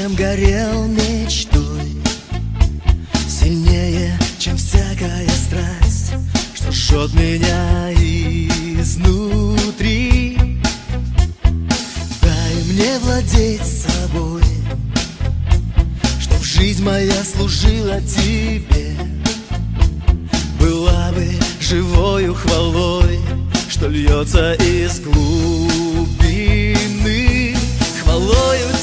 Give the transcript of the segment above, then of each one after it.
Чем горел мечтой. Сильнее, чем всякая страсть. Что жжет меня изнутри. Дай мне владеть собой. Чтоб жизнь моя служила тебе. Была бы живою хвалой Что льется из глубины. Хвалою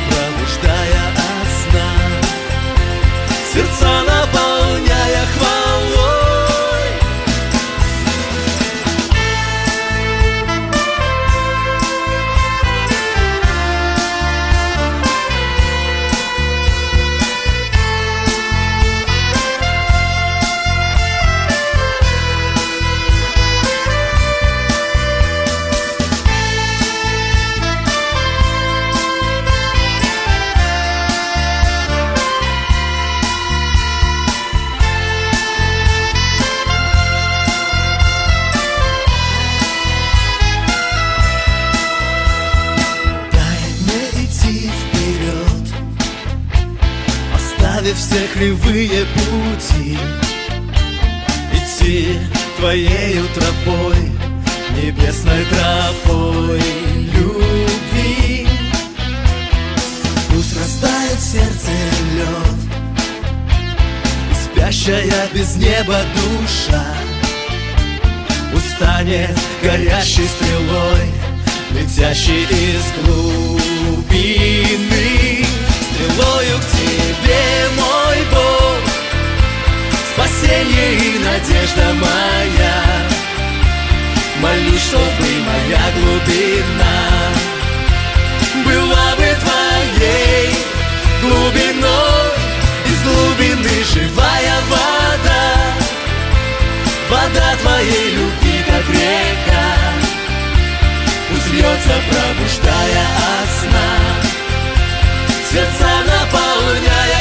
льется, пробуждая Оставив все кривые пути. Идти твоею тропой Небесной тропой любви. Пусть растает сердце лед И спящая без неба душа Устанет горящей стрелой Летящий из глубины. Стрелою к тебе, надежда моя. Молюсь, чтобы моя глубина Была бы твоей глубиной. Из глубины живая вода Вода твоей любви, как река Пусть льется, пробуждая от сна. Сердца наполняя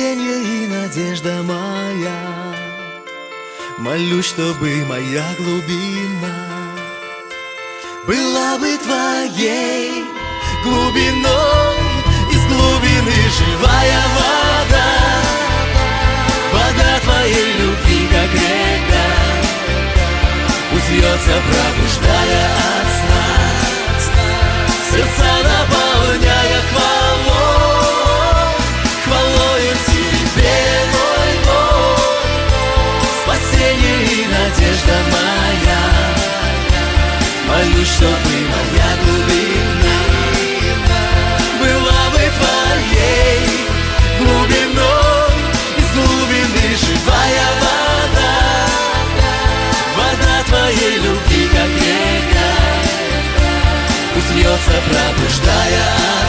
Спасение и надежда моя. Молюсь, чтобы моя глубина Была бы твоей глубиной. Из глубины живая вода Вода твоей любви, как река Пусть пробуждая твоей любви, как река, Пусть льется, пробуждая.